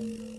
Kapan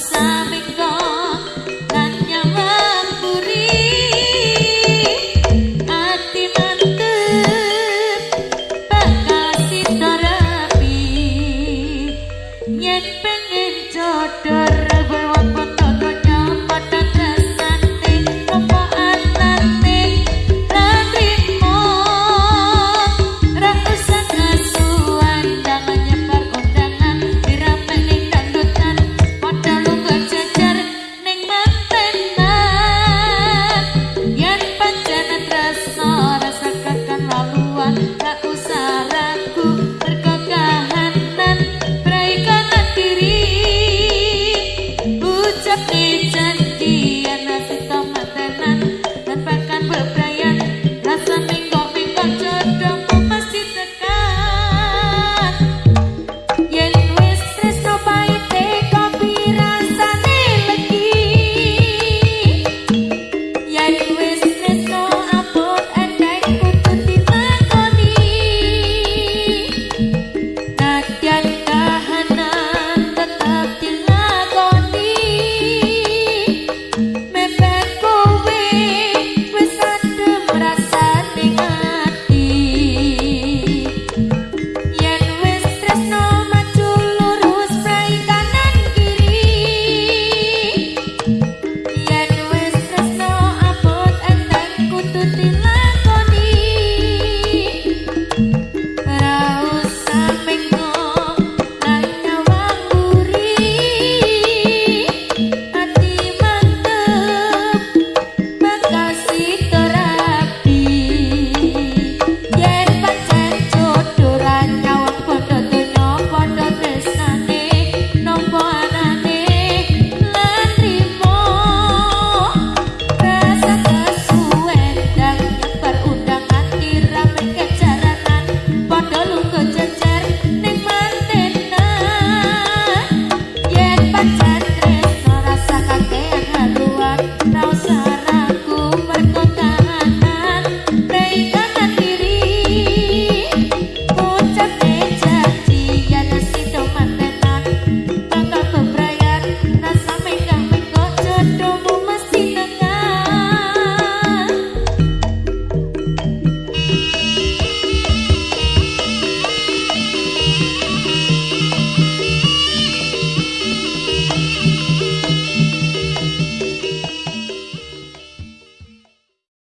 Nadyan